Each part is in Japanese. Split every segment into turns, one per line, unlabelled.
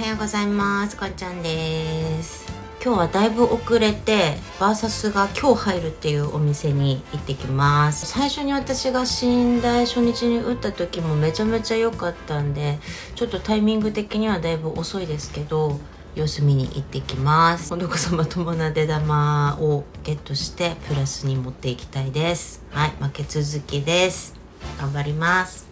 はようございます。こんちゃんです。今日はだいぶ遅れてバーサスが今日入るっていうお店に行ってきます。最初に私が寝台初日に打った時もめちゃめちゃ良かったんでちょっとタイミング的にはだいぶ遅いですけど様子見に行ってきます。今度こそまともな出玉をゲットしてプラスに持っていきたいです。はい負け続きです。頑張ります。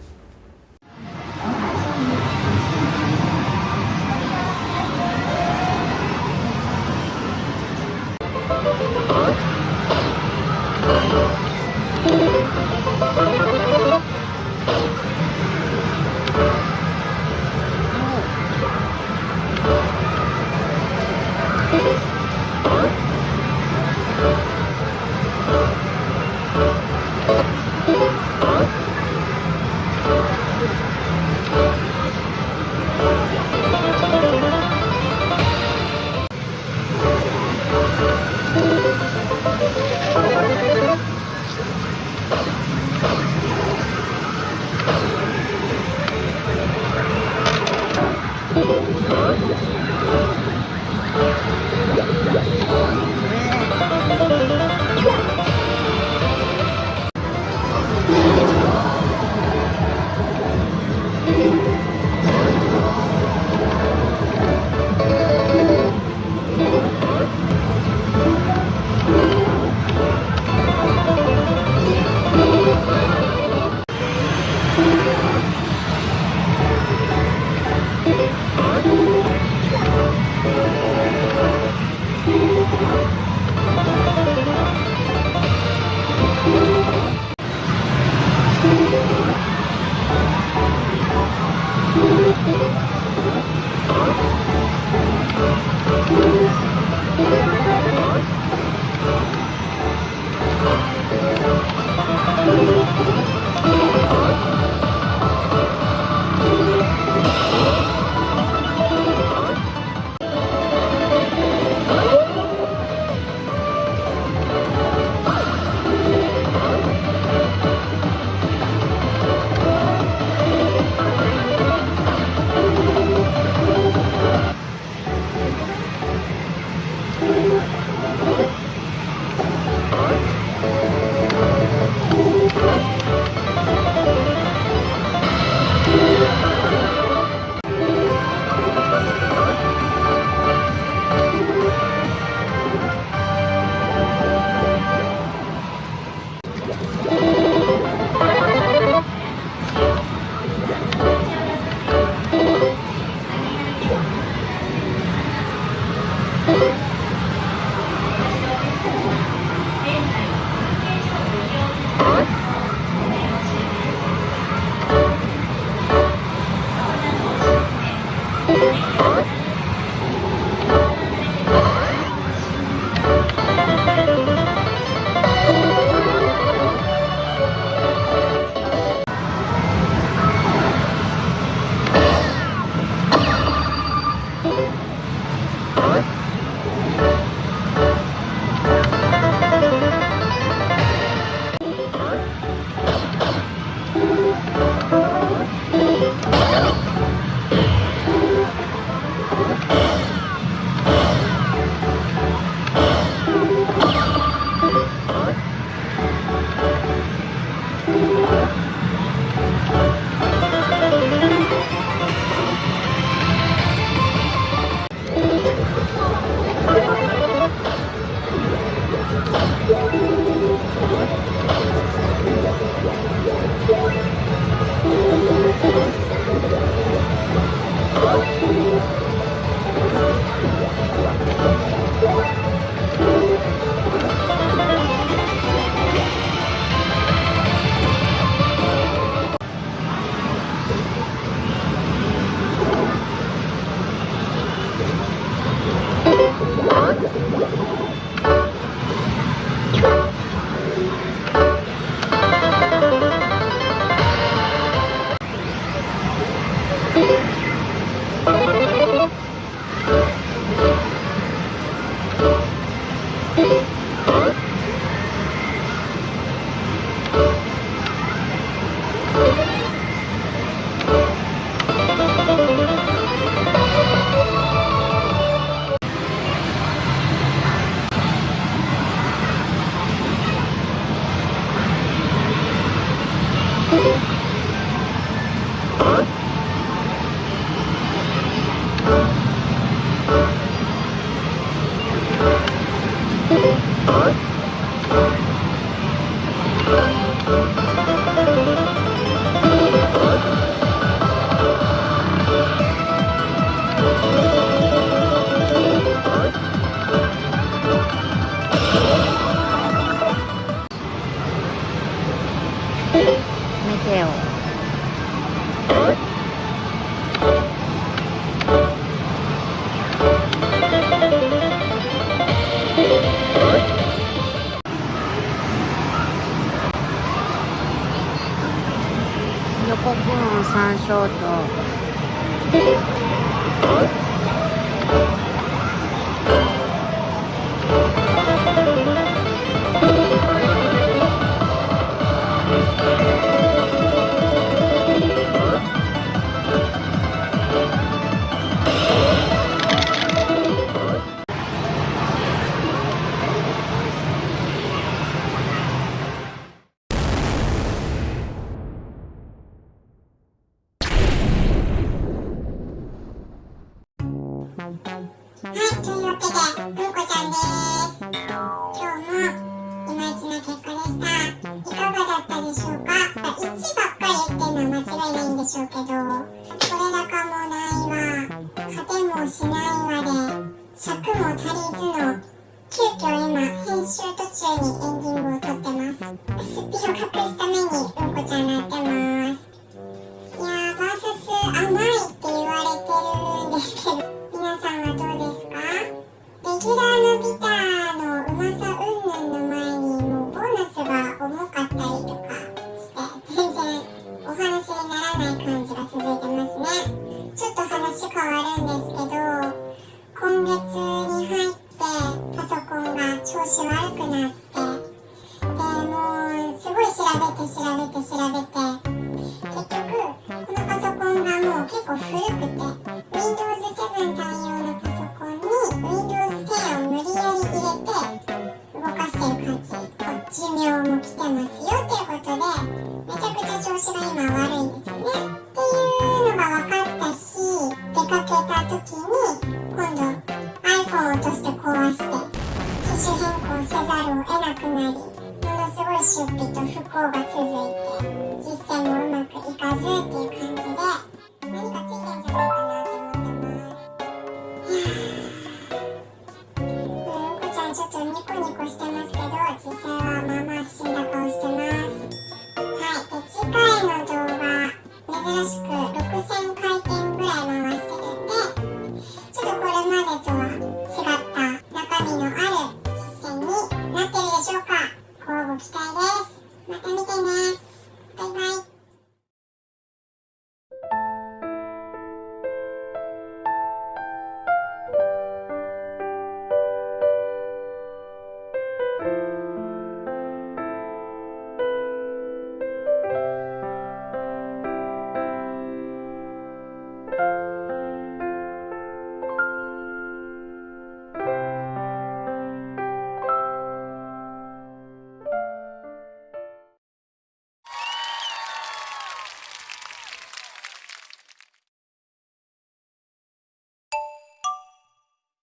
Thank コーン山椒と。
はい、というわけで、うんこちゃんです。今日も、いまいちな結果でした。いかがだったでしょうか ?1 ばっかりっていうのは間違いないんでしょうけど、これだかもうこう寿命も来てますよっていうことでめちゃくちゃ調子が今悪いんですよね。っていうのが分かった日出かけた時に今度 iPhone を落として壊して機種変更せざるを得なくなりものすごい出費と不幸が続いて実践もうまくいかずっていう感じ。